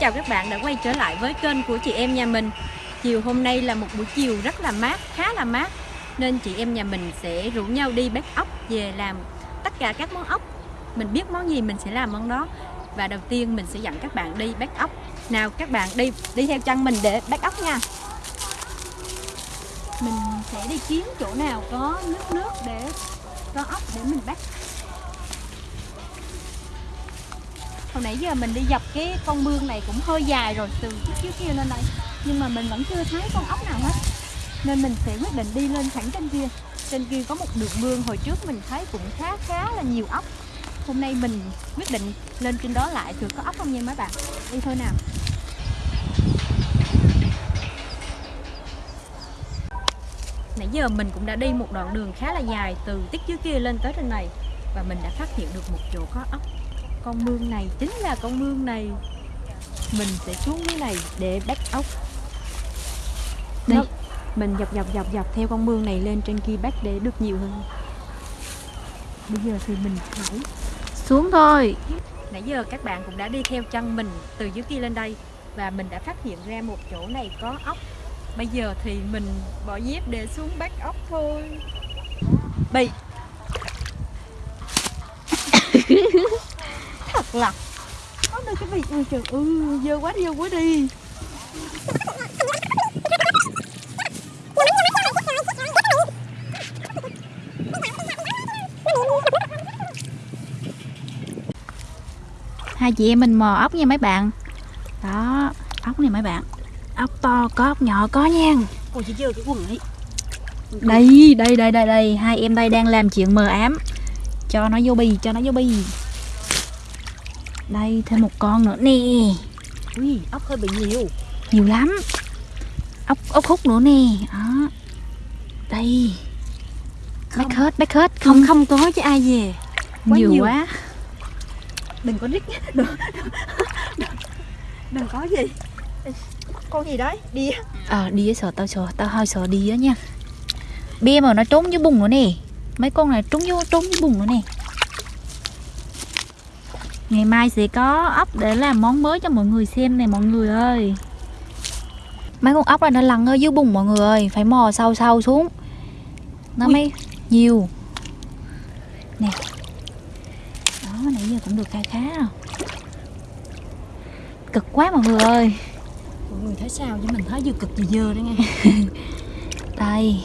chào các bạn đã quay trở lại với kênh của chị em nhà mình. Chiều hôm nay là một buổi chiều rất là mát, khá là mát Nên chị em nhà mình sẽ rủ nhau đi bắt ốc về làm tất cả các món ốc. Mình biết món gì mình sẽ làm món đó. Và đầu tiên mình sẽ dẫn các bạn đi bắt ốc. Nào các bạn đi đi theo chân mình để bắt ốc nha. Mình sẽ đi kiếm chỗ nào có nước nước để có ốc để mình bắt hồi nãy giờ mình đi dọc cái con mương này cũng hơi dài rồi, từ trước trước kia lên đây. Nhưng mà mình vẫn chưa thấy con ốc nào hết. Nên mình sẽ quyết định đi lên thẳng trên kia. Trên kia có một đường mương hồi trước mình thấy cũng khá khá là nhiều ốc. Hôm nay mình quyết định lên trên đó lại thử có ốc không nha mấy bạn. Đi thôi nào. Nãy giờ mình cũng đã đi một đoạn đường khá là dài từ tích trước kia lên tới trên này và mình đã phát hiện được một chỗ có ốc con mương này chính là con mương này. Mình sẽ xuống dưới này để bắt ốc. Đây mình dọc dọc dọc dọc theo con mương này lên trên kia bắt để được nhiều hơn. Bây giờ thì mình phải xuống thôi. Nãy giờ các bạn cũng đã đi theo chân mình từ dưới kia lên đây và mình đã phát hiện ra một chỗ này có ốc. Bây giờ thì mình bỏ dép để xuống bắt ốc thôi. Bị là có được cái vị ôi trời ơi dơ quá đi dơ quá đi. Hai chị em mình mò ốc nha mấy bạn. Đó ốc này mấy bạn. Ốc to có ốc nhỏ có nha. Ôi chị dơ cái quần ấy. Đây đây đây đây đây. Hai em đây đang làm chuyện mờ ám. Cho nó vô bì cho nó vô bì đây thêm một con nữa nè. Ui ốc hơi bị nhiều. Nhiều lắm. Ốc ốc hút nữa nè. Đó. Đây. Bách hết bách hết. Không không. có chứ ai về. Quá nhiều, nhiều. quá. Đừng có rít đừng, đừng, đừng có gì. Con gì đấy? Đi ờ đi với sợ tao sợ tao hơi sợ đi á nha. Bia mà nó trốn dưới bùn nữa nè. Mấy con này trốn vô trốn dưới bùn nữa nè ngày mai sẽ có ốc để làm món mới cho mọi người xem nè mọi người ơi. Mấy con ốc này nó lằn ở dưới bùn mọi người ơi phải mò sâu sâu xuống. Nó Ui. mới nhiều. Nè. Đó nãy giờ cũng được khá khá rồi cực quá mọi người ơi. Mọi người thấy sao chứ mình thấy vừa cực vừa dơ đấy nghe. Đây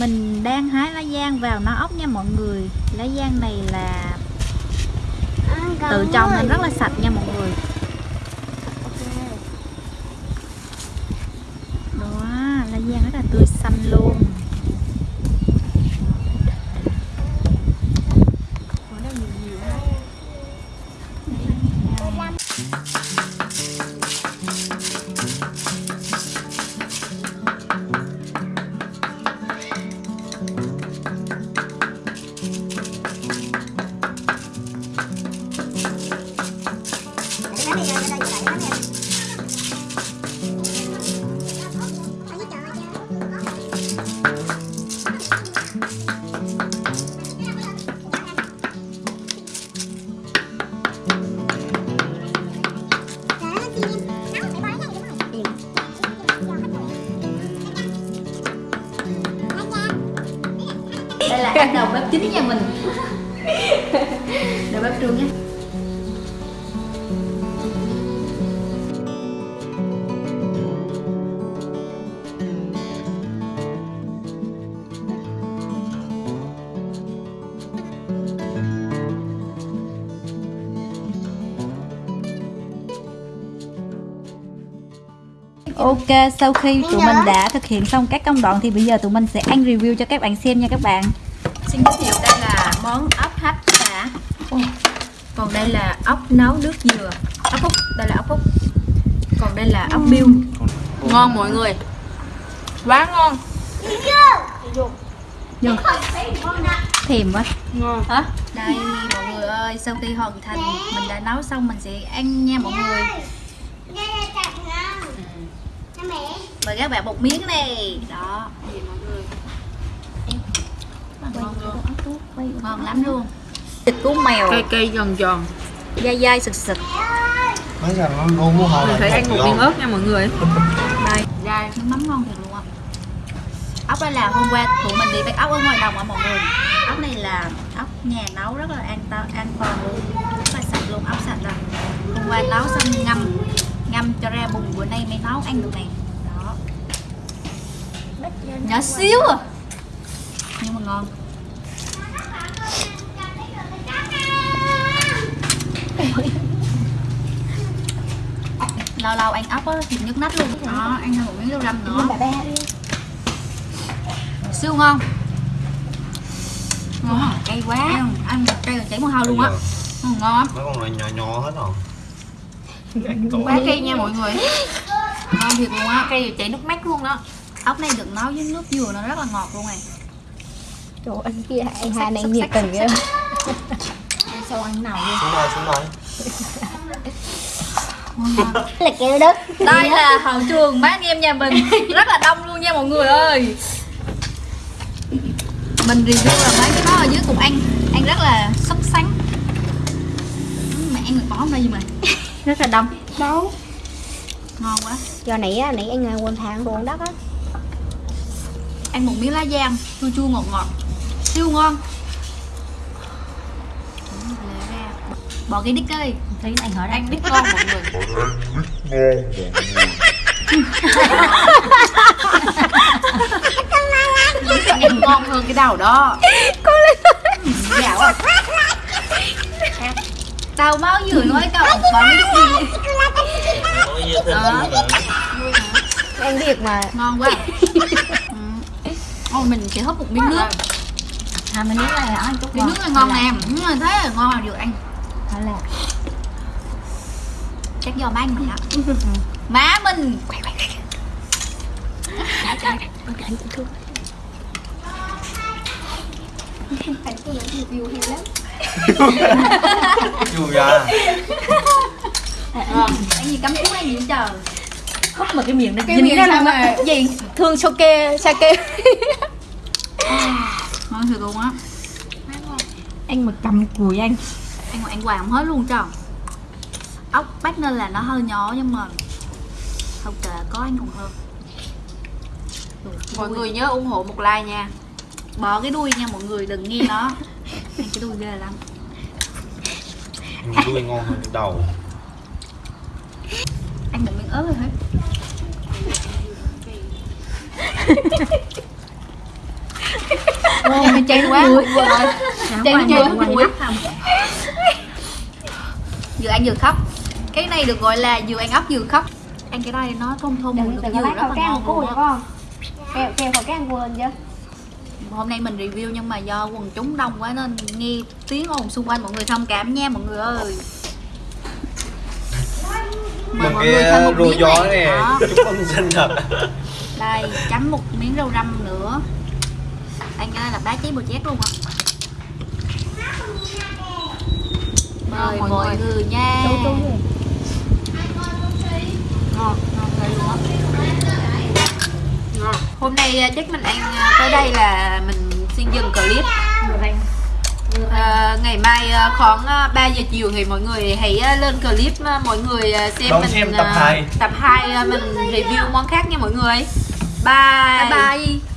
mình đang hái lá giang vào nó ốc nha mọi người. Lá giang này là tự trồng nên rất là sạch nha mọi người. Đó, lá giang rất là tươi xanh luôn. Đầu bếp chính nhà mình. Đầu bếp trường nhé. Ok, sau khi tụi mình đã thực hiện xong các công đoạn thì bây giờ tụi mình sẽ ăn review cho các bạn xem nha các bạn. Xin giới thiệu đây là món ốc hấp xả Còn đây là ốc nấu nước dừa. Ốc hút, đây là ốc hút Còn đây là ốc biêu. Ngon mọi người. Quá ngon. Thèm quá. Ngon. Hả? Đây mọi người ơi, sau khi hoàn thành mình đã nấu xong mình sẽ ăn nha mọi người. Mời các bạn một miếng này. Đó. Ngon luôn. Ngon lắm luôn. Thịt của mèo, Cây cây giòn giòn dai dai sực sực. mấy giờ nó luôn muốn hồi Mình phải ăn một miếng ớt nha mọi người Đây, Dai nước mắm ngon thiệt luôn á. Ốc đây là hôm qua tụi mình đi bắt ốc ở ngoài đồng á mọi người. Ốc này là ốc nhà nấu rất là an toàn an toàn luôn. Rất là sạch luôn, ốc sạch rồi. Hôm qua nấu xong ngâm ngâm cho ra bùn bữa nay mới nấu ăn được nè. Đó. Nhỏ xíu à. Nhưng mà ngon. Lâu lâu ăn ốc á thì nhức nách luôn. Đó ăn thêm một miếng rau răm nữa. Siêu ngon. Ngon à, cay quá. Ăn, ăn cây là chảy mồ hôi luôn á. Ừ, ngon lắm mấy con này nhỏ nhỏ hết rồi. Quá cây nha mọi người. Ngon thiệt luôn á Cây chảy nước mắt luôn đó ốc này được nấu với nước dừa nó rất là ngọt luôn này. Trời ơi, anh kia anh hai này nhiệt tình ghê Sao ăn nào đi xuống đây xuống đây. Là kêu đất đây là hậu trường mấy anh em nhà mình. Rất là đông luôn nha mọi người ơi. Mình review là mấy cái đó ở dưới cùng ăn ăn rất là sốt sắng. Mẹ ăn được bỏ không đây gì mà. Rất là đông. Đâu? Ngon quá. Giờ nãy á, nãy anh quên thang ruộng đất á. Ăn một miếng lá giang chua chua ngọt ngọt. Siêu ngon Lè ra. Bỏ cái đít ơi thấy anh hỏi Ăn biết ngon mọi người. Ăn ngon hơn cái đầu đó. Dạo à tao máu vừa nói đít đi nói như thế Đó. Anh biết mà. Ngon quá. Ừ. Ôi mình sẽ húp một miếng nước. À? Mình nói là anh chút miếng nước này ngon nè thế là ngon là được ăn Hay là chắc do má anh mình á má mình. Vui ra cái gì cắm cú này gì trời Húp mà cái miệng nó Cái dính miệng luôn mà gì? Thương sake sake ngon thiệt luôn á Anh mà cầm cùi anh ăn ăn hoài không hết luôn trời ốc bát nên là nó hơi nhỏ nhưng mà không kệ có anh còn hơn. Mọi người nhớ ủng hộ một like nha. Bỏ cái đuôi nha mọi người đừng nghe nó. Ăn cái đuôi ghê lắm. Đuôi ngon hơn cái đầu. Ăn một miếng ớt rồi hết Ôi, chán quá. Chán quá quá vừa ăn vừa khóc. Cái này được gọi là vừa ăn ốc vừa khóc. Ăn cái đây nó thơm thơm mùi dừa rất là ngon luôn á. con Kêu kêu khẩu trang quên chưa hôm nay mình review nhưng mà do quần chúng đông quá nên nghe tiếng ồn xung quanh mọi người thông cảm nha mọi người ơi. Mời đừng mọi người thêm một rùa miếng gió này chúc mừng sinh nhật. Đây chấm một miếng rau răm nữa. Ăn cái này là bá cháy bò chét luôn ạ mời mọi mọi người. nha. Ngon ngon Ngon. Hôm nay à, chắc mình ăn à, tới đây là mình xin dừng clip. À, Ngày mai à, khoảng à, 3 giờ chiều thì mọi người hãy à, lên clip à, mọi người à, xem Đón mình xem tập à, hai. Tập 2 à, mình review món khác nha mọi người. Bye. Bye bye